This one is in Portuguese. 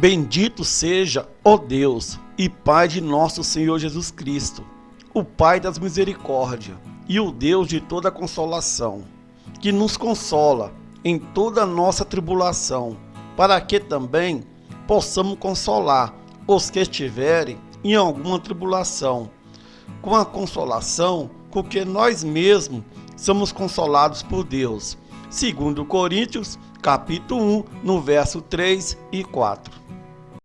Bendito seja, ó Deus e Pai de nosso Senhor Jesus Cristo, o Pai das misericórdias e o Deus de toda consolação, que nos consola em toda nossa tribulação, para que também possamos consolar os que estiverem em alguma tribulação, com a consolação com que nós mesmos somos consolados por Deus. Segundo Coríntios, capítulo 1, no verso 3 e 4.